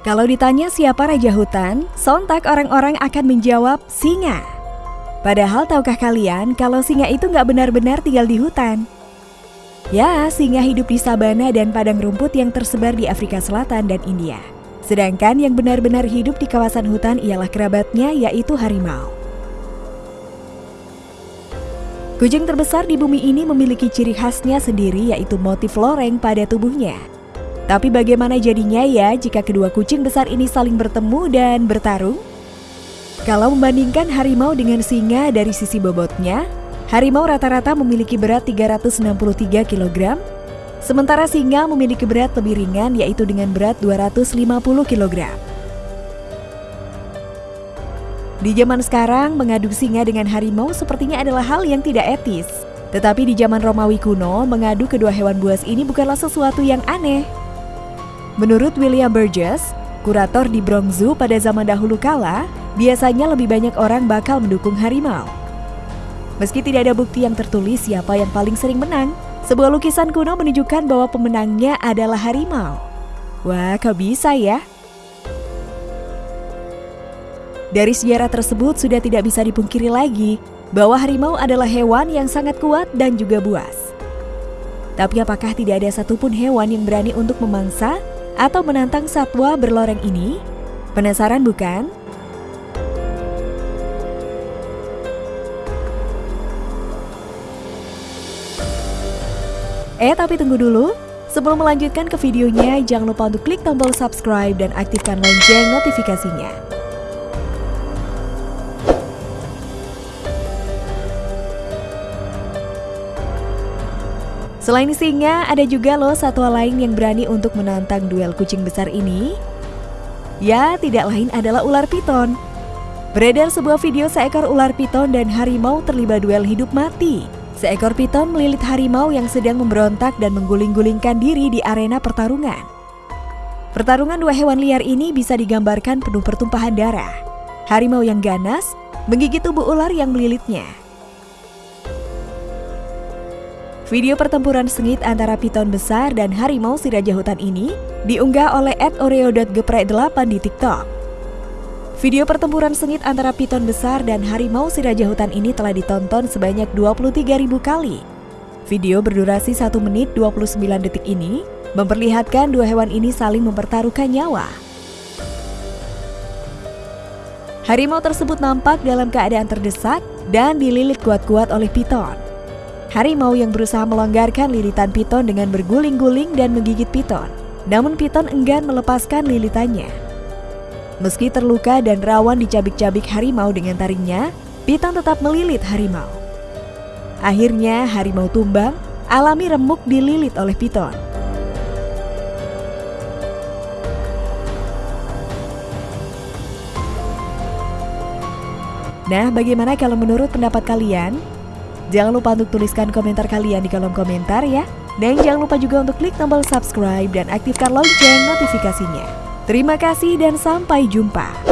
Kalau ditanya siapa raja hutan, sontak orang-orang akan menjawab singa. Padahal tahukah kalian kalau singa itu nggak benar-benar tinggal di hutan? Ya, singa hidup di sabana dan padang rumput yang tersebar di Afrika Selatan dan India. Sedangkan yang benar-benar hidup di kawasan hutan ialah kerabatnya yaitu harimau. Kucing terbesar di bumi ini memiliki ciri khasnya sendiri yaitu motif loreng pada tubuhnya. Tapi bagaimana jadinya ya jika kedua kucing besar ini saling bertemu dan bertarung? Kalau membandingkan harimau dengan singa dari sisi bobotnya, harimau rata-rata memiliki berat 363 kg, sementara singa memiliki berat lebih ringan yaitu dengan berat 250 kg. Di zaman sekarang, mengadu singa dengan harimau sepertinya adalah hal yang tidak etis. Tetapi di zaman Romawi kuno, mengadu kedua hewan buas ini bukanlah sesuatu yang aneh. Menurut William Burgess, kurator di Bronx Zoo pada zaman dahulu kala, biasanya lebih banyak orang bakal mendukung harimau. Meski tidak ada bukti yang tertulis siapa yang paling sering menang, sebuah lukisan kuno menunjukkan bahwa pemenangnya adalah harimau. Wah, kok bisa ya? Dari sejarah tersebut sudah tidak bisa dipungkiri lagi bahwa harimau adalah hewan yang sangat kuat dan juga buas. Tapi apakah tidak ada satupun hewan yang berani untuk memangsa atau menantang satwa berloreng ini? Penasaran bukan? Eh tapi tunggu dulu, sebelum melanjutkan ke videonya jangan lupa untuk klik tombol subscribe dan aktifkan lonceng notifikasinya. Selain singa, ada juga loh satwa lain yang berani untuk menantang duel kucing besar ini. Ya, tidak lain adalah ular piton. Beredar sebuah video seekor ular piton dan harimau terlibat duel hidup mati. Seekor piton melilit harimau yang sedang memberontak dan mengguling-gulingkan diri di arena pertarungan. Pertarungan dua hewan liar ini bisa digambarkan penuh pertumpahan darah. Harimau yang ganas menggigit tubuh ular yang melilitnya. Video pertempuran sengit antara piton besar dan harimau si raja hutan ini diunggah oleh @oreo.geprek8 di TikTok. Video pertempuran sengit antara piton besar dan harimau si raja hutan ini telah ditonton sebanyak 23.000 kali. Video berdurasi 1 menit 29 detik ini memperlihatkan dua hewan ini saling mempertaruhkan nyawa. Harimau tersebut nampak dalam keadaan terdesak dan dililit kuat-kuat oleh piton. Harimau yang berusaha melonggarkan lilitan piton dengan berguling-guling dan menggigit piton. Namun piton enggan melepaskan lilitannya. Meski terluka dan rawan dicabik-cabik harimau dengan taringnya, piton tetap melilit harimau. Akhirnya harimau tumbang, alami remuk dililit oleh piton. Nah, bagaimana kalau menurut pendapat kalian? Jangan lupa untuk tuliskan komentar kalian di kolom komentar ya. Dan jangan lupa juga untuk klik tombol subscribe dan aktifkan lonceng notifikasinya. Terima kasih dan sampai jumpa.